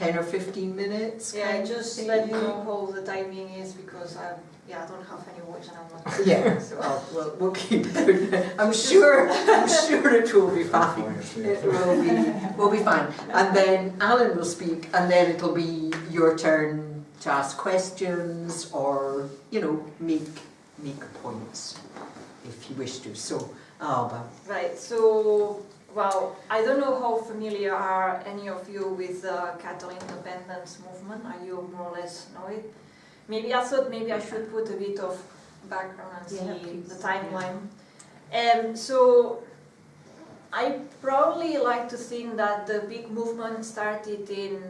10 or 15 minutes? Yeah, kind just thing? let me know how the timing is because I, yeah, I don't have any watch and I'm not. Yeah, So- well, we'll, we'll keep it. I'm sure, I'm sure it will be fine. It will be, will be fine. And then Alan will speak and then it'll be your turn to ask questions or, you know, make, make points if you wish to. So, Alba. Right, so, well, I don't know how familiar are any of you with the Catalan independence movement. Are you more or less know it? Maybe I thought maybe I should put a bit of background and Yeah, see the timeline. Yeah. Um, so, I probably like to think that the big movement started in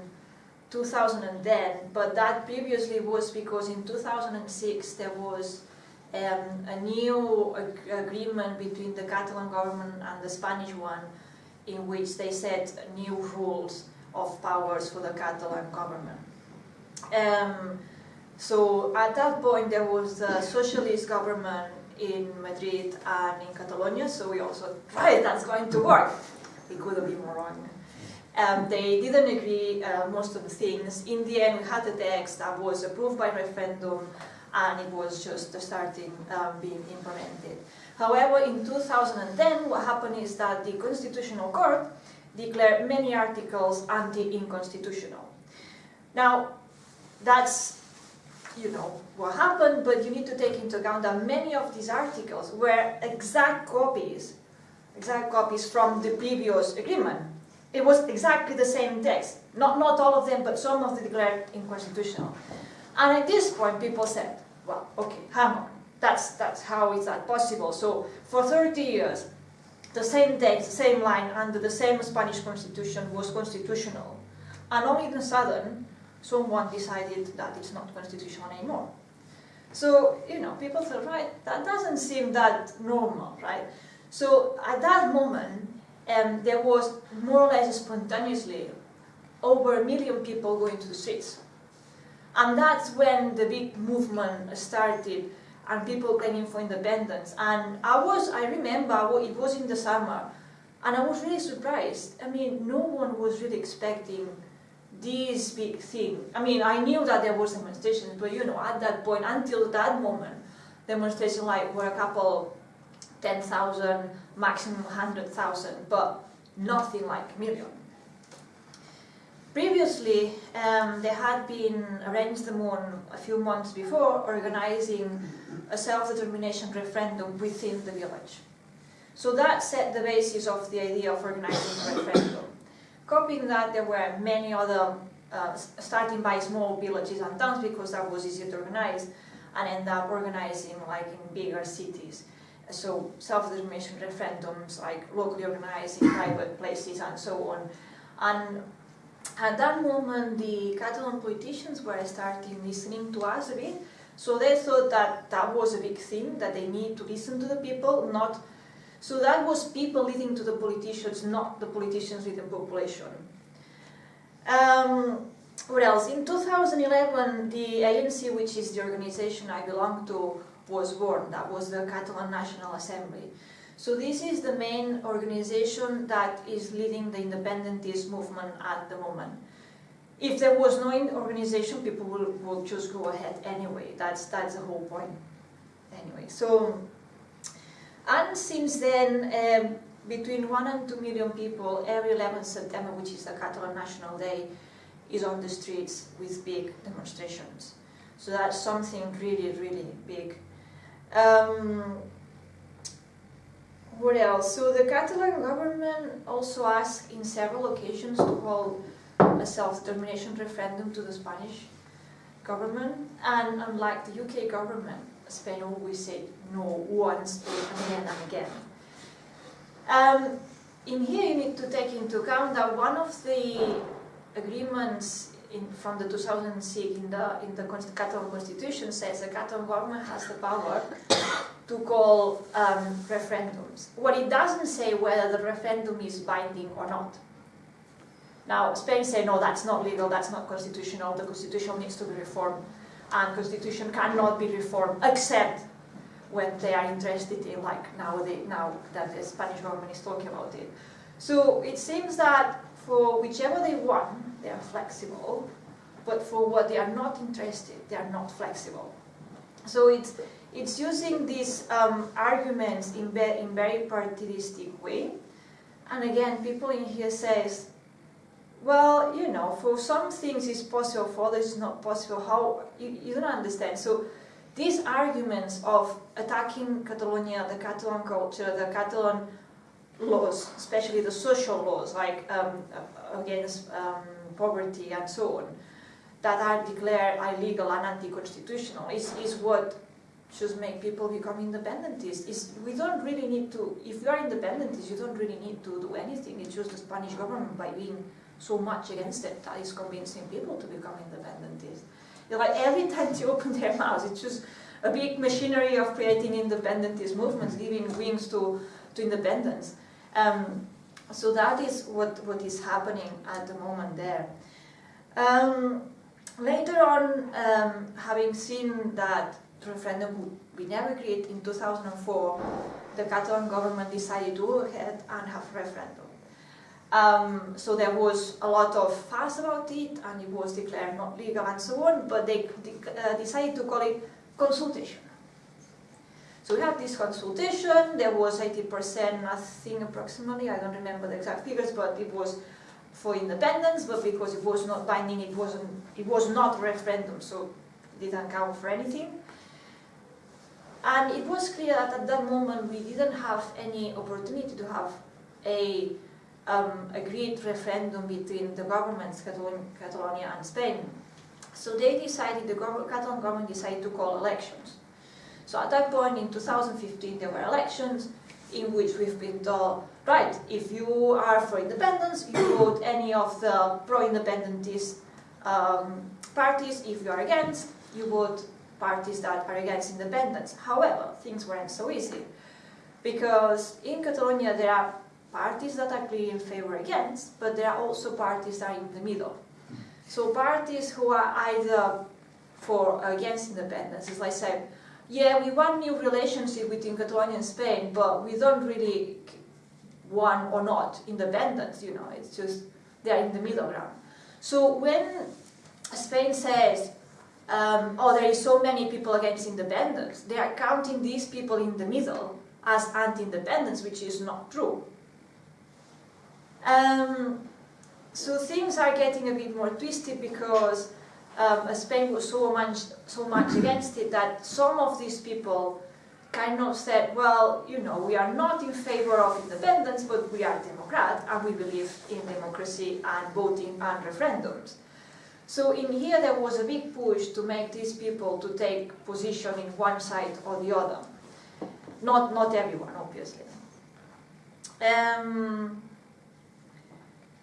2010, but that previously was because in 2006 there was um, a new ag- agreement between the Catalan government and the Spanish one in which they set new rules of powers for the Catalan government. Um, so at that point there was the socialist government in Madrid and in Catalonia, so we also tried that's going to work. It could have been more wrong. Um, they didn't agree uh, most of the things. In the end, we had a text that was approved by referendum and it was just starting um, being implemented. However, in 2010, what happened is that the Constitutional Court declared many articles anti-inconstitutional. Now, that's, you know, what happened, but you need to take into account that many of these articles were exact copies, exact copies from the previous agreement. It was exactly the same text. Not, not all of them, but some of them declared inconstitutional. And at this point, people said, well, okay, hang on, that's, that's how is that possible? So for 30 years, the same text, the same line under the same Spanish constitution was constitutional. And all of a sudden, someone decided that it's not constitutional anymore. So, you know, people thought, right, that doesn't seem that normal, right? So at that moment, um, there was more or less spontaneously over a million people going to the streets. And that's when the big movement started and people claiming for independence. And I was, I remember, it was in the summer, and I was really surprised. I mean, no one was really expecting this big thing. I mean, I knew that there was demonstrations, but you know, at that point, until that moment, demonstrations like were a couple, 10,000, maximum 100,000, but nothing like million. Previously, um, had been Arenys de Munt a few months before organizing a self-determination referendum within the village. So that set the basis of the idea of organizing a referendum. Copying that, there were many other, uh, starting by small villages and towns because that was easier to organize, and end up organizing like in bigger cities. So self-determination referendums, like locally organized in private places and so on. And at that moment, the Catalan politicians were starting listening to us a bit, so they thought that that was a big thing, that they need to listen to the people, not... So that was people listening to the politicians, not the politicians with the population. Um, what else? In 2011, the ANC, which is the organization I belong to, was born. That was the Catalan National Assembly. So this is the main organization that is leading the independentist movement at the moment. If there was no organization, people will, will just go ahead anyway. That's, that's the whole point. Anyway, so, and since then, um, between one and two million people every 11th September, which is the Catalan National Day, is on the streets with big demonstrations. So that's something really, really big. Um, what else? So the Catalan government also asked in several occasions to hold a self-determination referendum to the Spanish government, and unlike the UK government, Spain always said no once again and again. Um, in here you need to take into account that one of the agreements in, from the 2006 in the, in the Catalan constitution says the Catalan government has the power to call um, referendums. What it doesn't say whether the referendum is binding or not. Now, Spain say, no, that's not legal, that's not constitutional, the constitution needs to be reformed, and constitution cannot be reformed except when they are interested in, like now, they, now that the Spanish government is talking about it. So it seems that for whichever they want, they are flexible, but for what they are not interested, they are not flexible. So it's, it's using these um, arguments in, in very partidistic way. And again, people in here says, well, you know, for some things it's possible, for others it's not possible. How, you, you don't understand. So these arguments of attacking Catalonia, the Catalan culture, the Catalan laws, especially the social laws, like um, against um, poverty and so on, that are declared illegal and anti-constitutional, is, is what should make people become independentists. Is we don't really need to, if you are independentist, you don't really need to do anything. It's just the Spanish government by being so much against it that is convincing people to become independentists. Like every time they open their mouths, it's just a big machinery of creating independentist movements, giving wings to, to independence. Um, so that is what, what is happening at the moment there. Um, later on, um, having seen that referendum be never created in 2004, the Catalan government decided to go ahead and have referendum. Um, so there was a lot of fuss about it, and it was declared not legal and so on, but they uh, decided to call it consultation. So we had this consultation, there was 80%, I think approximately, I don't remember the exact figures, but it was for independence, but because it was not binding, it wasn't it was not a referendum, so it didn't count for anything. And it was clear that at that moment we didn't have any opportunity to have a um, agreed referendum between the governments, Catalonia and Spain. So they decided, the Catalan government decided to call elections. So at that point in 2015 there were elections in which we've been told, right, if you are for independence, you vote any of the pro-independentist um, parties. If you are against, you vote parties that are against independence. However, things weren't so easy because in Catalonia there are parties that are clearly in favor against, but there are also parties that are in the middle. So parties who are either for against independence, as I said, yeah, we want new relationship between Catalonia and Spain, but we don't really want or not independence, you know, it's just they're in the middle ground. So when Spain says, um, oh, there is so many people against independence, they are counting these people in the middle as anti-independence, which is not true. Um, so things are getting a bit more twisted because um, Spain was so much, so much against it that some of these people kind of said, well, you know, we are not in favor of independence, but we are Democrat and we believe in democracy and voting and referendums. So in here there was a big push to make these people to take position in one side or the other. Not, not everyone, obviously. Um,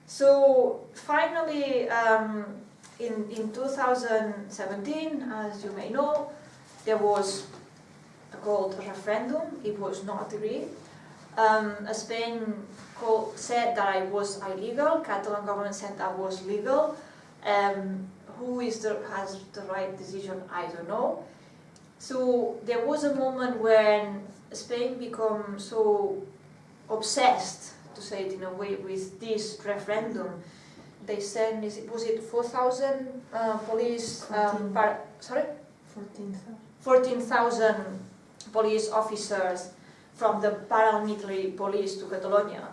so finally, um, in, in 2017, as you may know, there was a called referendum. It was not agreed. Um, Spain called, said that it was illegal. Catalan government said that was legal. Um, who is the, has the right decision? I don't know. So there was a moment when Spain became so obsessed, to say it in a way, with this referendum they sent, is it, was it 4,000 uh, police, um, par, sorry? 14,000. 14,000 police officers from the paramilitary police to Catalonia.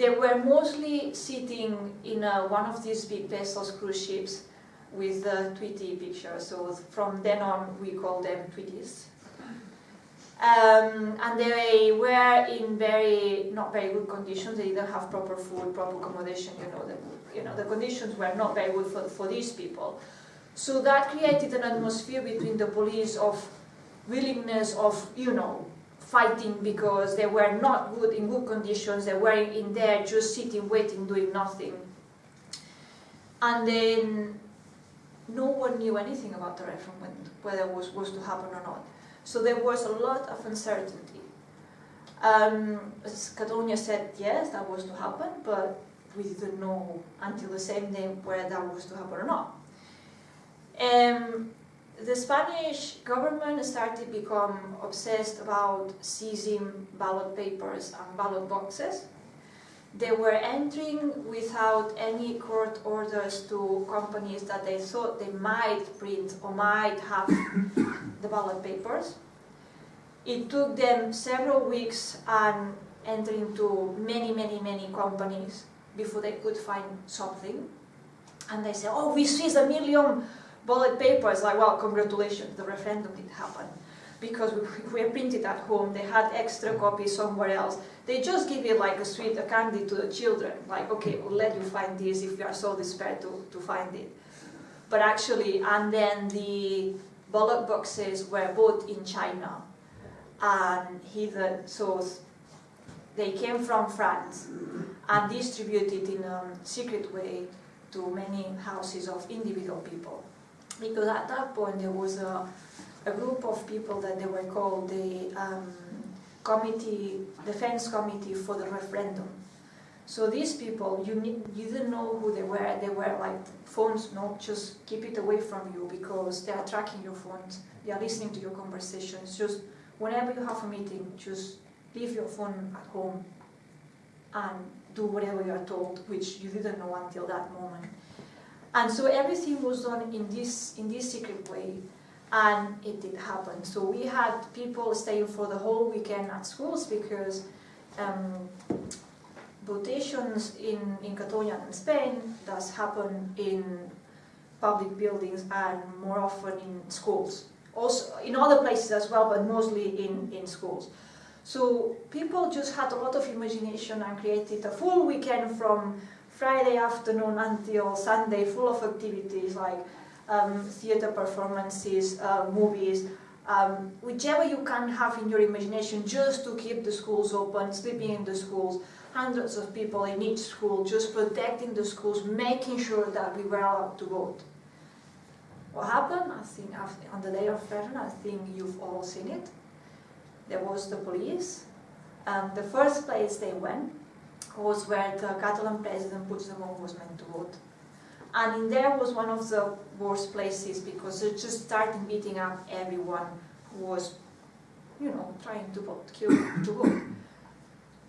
They were mostly sitting in a, one of these big vessels, cruise ships, with the Tweety picture. So from then on, we call them Tweeties. Um, and they were in very, not very good conditions. They didn't have proper food, proper accommodation, you know, the, you know, the conditions were not very good for, for these people. So that created an atmosphere between the police of willingness of, you know, fighting because they were not good in good conditions. They were in there just sitting, waiting, doing nothing. And then no one knew anything about the referendum, whether it was, was to happen or not. So there was a lot of uncertainty. Um, Catalonia said yes, that was to happen, but we didn't know until the same day whether that was to happen or not. Um, the Spanish government started to become obsessed about seizing ballot papers and ballot boxes they were entering without any court orders to companies that they thought they might print or might have the ballot papers. It took them several weeks and entering to many, many, many companies before they could find something. And they said, oh, we seized a million ballot papers. Like, well, congratulations, the referendum did happen. Because we, we printed at home, they had extra copies somewhere else. They just give it like a sweet a candy to the children. Like, okay, we'll let you find this if you are so desperate to, to find it. But actually, and then the ballot boxes were bought in China and hidden, so they came from France and distributed in a secret way to many houses of individual people. Because at that point there was a, a group of people that they were called the um, committee, defense committee for the referendum. So these people, you, you didn't know who they were. They were like phones, no, just keep it away from you because they are tracking your phones. They are listening to your conversations. Just whenever you have a meeting, just leave your phone at home and do whatever you are told, which you didn't know until that moment. And so everything was done in this, in this secret way, and it did happen. So we had people staying for the whole weekend at schools because um, votations in, in Catalonia and Spain does happen in public buildings and more often in schools. Also in other places as well, but mostly in, in schools. So people just had a lot of imagination and created a full weekend from Friday afternoon until Sunday full of activities like um, theater performances, uh, movies, um, whichever you can have in your imagination just to keep the schools open, sleeping in the schools, hundreds of people in each school, just protecting the schools, making sure that we were allowed to vote. What happened? I think on the day of referendum, I think you've all seen it there was the police. The first place they went was where the Catalan president Puigdemont was meant to vote. And in there was one of the worst places because they just started beating up everyone who was, you know, trying to vote, kill, to vote.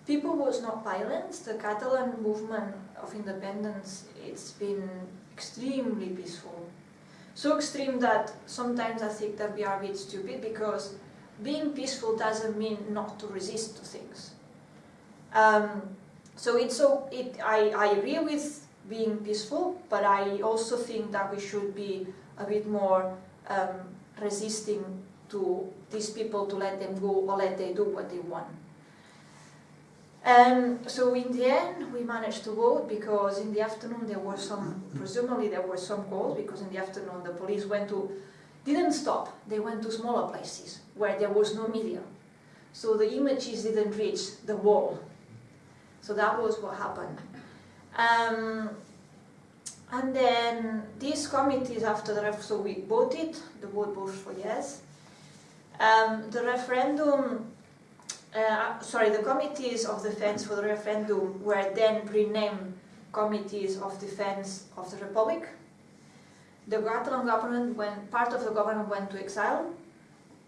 People was not violent. The Catalan movement of independence, it's been extremely peaceful. So extreme that sometimes I think that we are a bit stupid because being peaceful doesn't mean not to resist to things. Um, so it's so it, I, I agree with being peaceful, but I also think that we should be a bit more um, resisting to these people to let them go or let they do what they want. Um, so in the end, we managed to vote because in the afternoon there were some, presumably there were some calls because in the afternoon the police went to didn't stop. They went to smaller places where there was no media. So the images didn't reach the wall. So that was what happened. Um, and then these committees after the referendum, so we voted, the vote voted for yes. Um, the referendum, uh, sorry, the committees of defense for the referendum were then renamed committees of defense of the republic the Catalan government, when part of the government went to exile,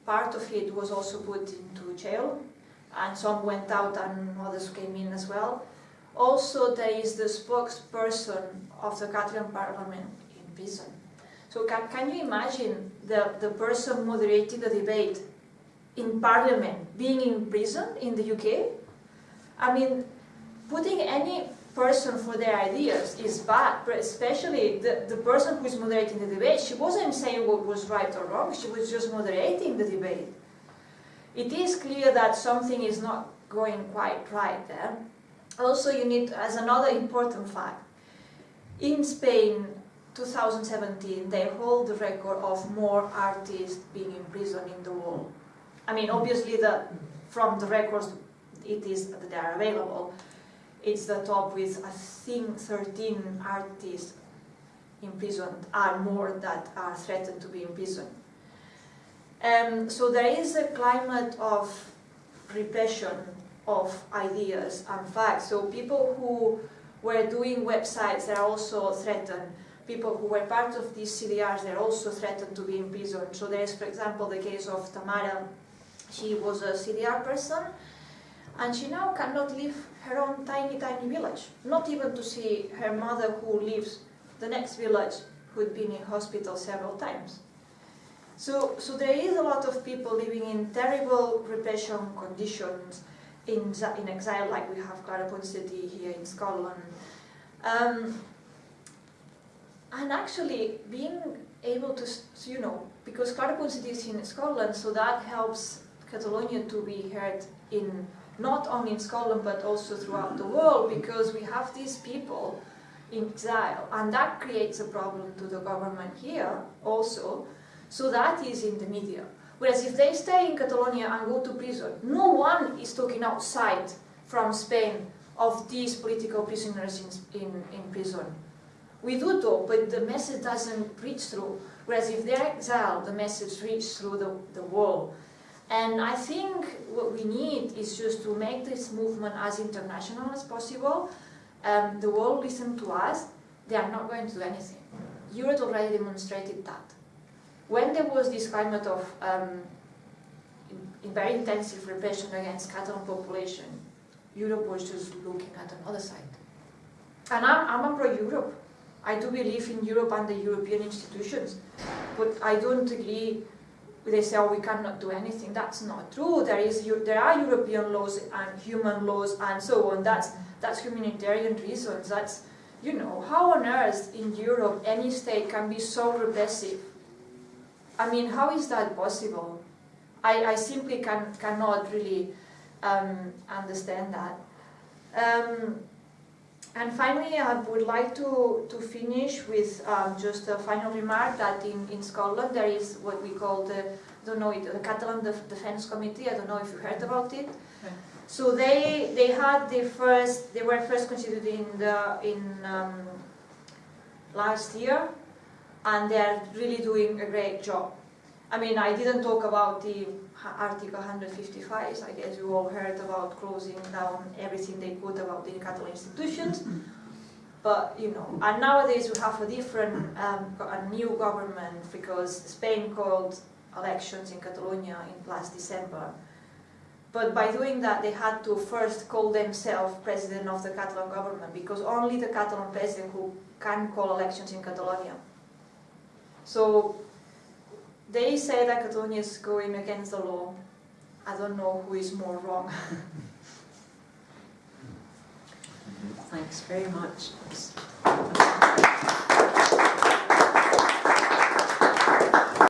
part of it was also put into jail, and some went out and others came in as well. Also, there is the spokesperson of the Catalan parliament in prison. So can, can you imagine the, the person moderating the debate in parliament being in prison in the UK? I mean, putting any person for their ideas is bad, but especially the, the person who is moderating the debate, she wasn't saying what was right or wrong, she was just moderating the debate. It is clear that something is not going quite right there. Also, you need, as another important fact, in Spain, 2017, they hold the record of more artists being imprisoned in the world. I mean, obviously, the, from the records, it is that they are available, it's the top with, I think, 13 artists imprisoned, are more that are threatened to be imprisoned. Um, so there is a climate of repression of ideas and facts. So people who were doing websites, they're also threatened. People who were part of these CDRs, they're also threatened to be imprisoned. So there is, for example, the case of Tamara. She was a CDR person, and she now cannot leave her own tiny, tiny village, not even to see her mother who lives the next village who'd been in hospital several times. So, so there is a lot of people living in terrible repression conditions in, in exile, like we have Clara Ponsatí here in Scotland. Um, and actually, being able to, you know, because Clara Ponsatí is in Scotland, so that helps Catalonia to be heard in not only in Scotland but also throughout the world, because we have these people in exile, and that creates a problem to the government here also. So that is in the media. Whereas if they stay in Catalonia and go to prison, no one is talking outside from Spain of these political prisoners in, in, in prison. We do talk, but the message doesn't reach through. Whereas if they're exiled, the message reaches through the, the wall. And I think what we need is just to make this movement as international as possible. Um, the world listen to us, they are not going to do anything. Europe already demonstrated that. When there was this climate of um, in, in very intensive repression against Catalan population, Europe was just looking at another side. And I'm, I'm a pro-Europe. I do believe in Europe and the European institutions, but I don't agree. They say, "Oh, we cannot do anything." That's not true. There is, there are European laws and human laws and so on. That's that's humanitarian reasons. That's, you know, how on earth in Europe any state can be so repressive? I mean, how is that possible? I, I simply can, cannot really um, understand that. Um, and finally, I would like to, to finish with um, just a final remark that in, in Scotland there is what we call the, don't know it, the Catalan Def- Defence Committee. I don't know if you heard about it. Okay. So they they had the first they were first constituted in the in um, last year, and they are really doing a great job. I mean, I didn't talk about the Article 155. I guess you all heard about closing down everything they could about the Catalan institutions. But you know, and nowadays we have a different, um, a new government because Spain called elections in Catalonia in last December. But by doing that, they had to first call themselves president of the Catalan government because only the Catalan president who can call elections in Catalonia. So they say that Catalonia is going against the law. I don't know who is more wrong. Thanks very much.